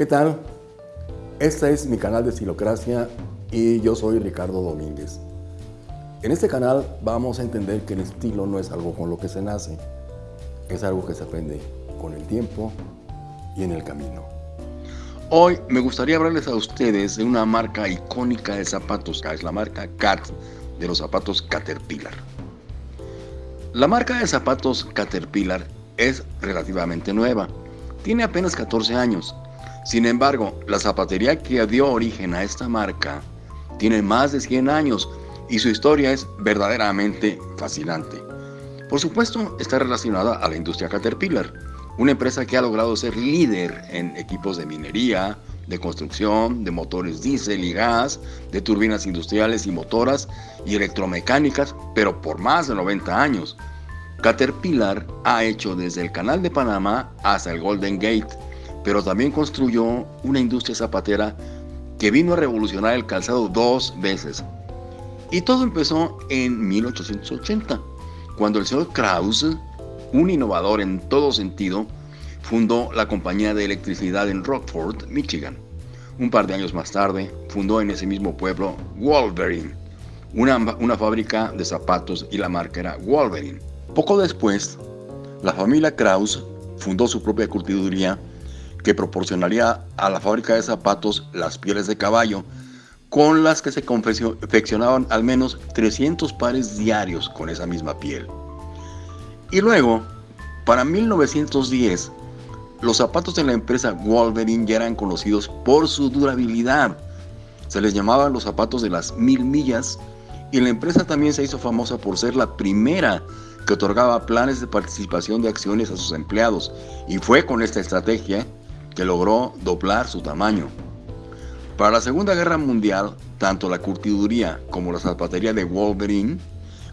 ¿Qué tal? Este es mi canal de Estilocracia y yo soy Ricardo Domínguez. En este canal vamos a entender que el estilo no es algo con lo que se nace, es algo que se aprende con el tiempo y en el camino. Hoy me gustaría hablarles a ustedes de una marca icónica de zapatos, que es la marca Cat de los zapatos Caterpillar. La marca de zapatos Caterpillar es relativamente nueva, tiene apenas 14 años. Sin embargo, la zapatería que dio origen a esta marca tiene más de 100 años y su historia es verdaderamente fascinante. Por supuesto, está relacionada a la industria Caterpillar, una empresa que ha logrado ser líder en equipos de minería, de construcción, de motores diésel y gas, de turbinas industriales y motoras y electromecánicas, pero por más de 90 años. Caterpillar ha hecho desde el Canal de Panamá hasta el Golden Gate, pero también construyó una industria zapatera que vino a revolucionar el calzado dos veces. Y todo empezó en 1880, cuando el señor Krause, un innovador en todo sentido, fundó la compañía de electricidad en Rockford, Michigan. Un par de años más tarde, fundó en ese mismo pueblo Wolverine, una, una fábrica de zapatos y la marca era Wolverine. Poco después, la familia Kraus fundó su propia curtiduría que proporcionaría a la fábrica de zapatos las pieles de caballo, con las que se confeccionaban al menos 300 pares diarios con esa misma piel. Y luego, para 1910, los zapatos de la empresa Wolverine ya eran conocidos por su durabilidad. Se les llamaban los zapatos de las mil millas y la empresa también se hizo famosa por ser la primera que otorgaba planes de participación de acciones a sus empleados y fue con esta estrategia que logró doblar su tamaño. Para la Segunda Guerra Mundial, tanto la curtiduría como la zapatería de Wolverine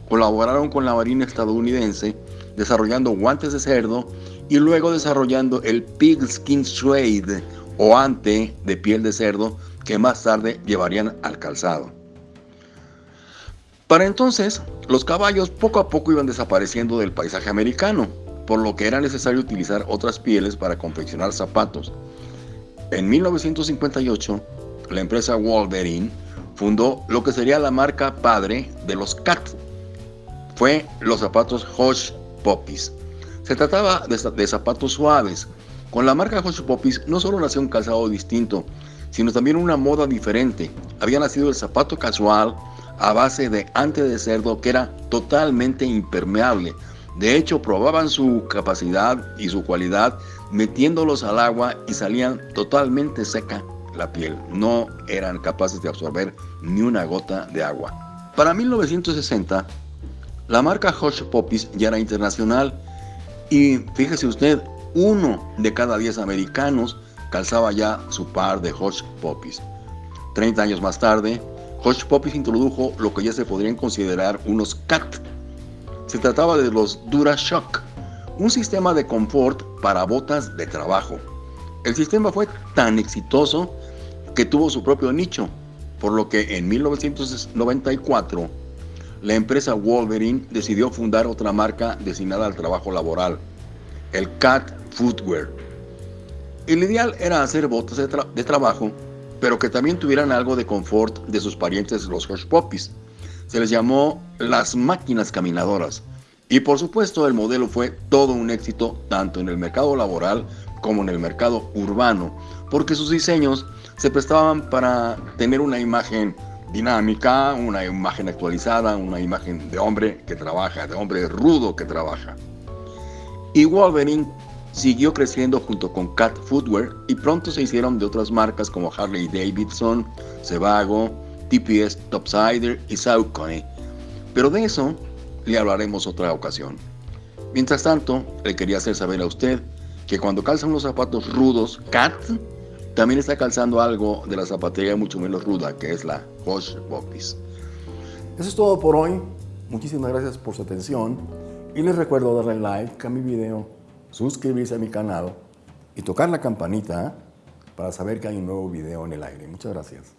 colaboraron con la Marina estadounidense desarrollando guantes de cerdo y luego desarrollando el pigskin suede o ante de piel de cerdo que más tarde llevarían al calzado. Para entonces, los caballos poco a poco iban desapareciendo del paisaje americano, por lo que era necesario utilizar otras pieles para confeccionar zapatos. En 1958, la empresa Wolverine fundó lo que sería la marca padre de los Cat. Fue los zapatos Hush Puppies. Se trataba de, zapatos suaves. Con la marca Hush Puppies no solo nació un calzado distinto, sino también una moda diferente. Había nacido el zapato casual, a base de ante de cerdo que era totalmente impermeable. De hecho, probaban su capacidad y su cualidad metiéndolos al agua y salían totalmente seca la piel. No eran capaces de absorber ni una gota de agua. Para 1960, la marca Hush Puppies ya era internacional y fíjese usted, uno de cada diez americanos calzaba ya su par de Hush Puppies. 30 años más tarde, Hush Puppies introdujo lo que ya se podrían considerar unos CAT. Se trataba de los DuraShock, un sistema de confort para botas de trabajo. El sistema fue tan exitoso que tuvo su propio nicho, por lo que en 1994 la empresa Wolverine decidió fundar otra marca destinada al trabajo laboral, el CAT Footwear. El ideal era hacer botas de, de trabajo pero que también tuvieran algo de confort de sus parientes los Hush Puppies. Se les llamó las máquinas caminadoras. Y por supuesto el modelo fue todo un éxito tanto en el mercado laboral como en el mercado urbano, porque sus diseños se prestaban para tener una imagen dinámica, una imagen actualizada, una imagen de hombre que trabaja, de hombre rudo que trabaja. Y Wolverine siguió creciendo junto con Cat Footwear y pronto se hicieron de otras marcas como Harley Davidson, Sebago, TPS Topsider y Saucony. Pero de eso le hablaremos otra ocasión. Mientras tanto, le quería hacer saber a usted que cuando calza unos zapatos rudos, Cat también está calzando algo de la zapatería mucho menos ruda, que es la Hush Puppies. Eso es todo por hoy. Muchísimas gracias por su atención y les recuerdo darle like a mi video suscribirse a mi canal y tocar la campanita para saber que hay un nuevo video en el aire. Muchas gracias.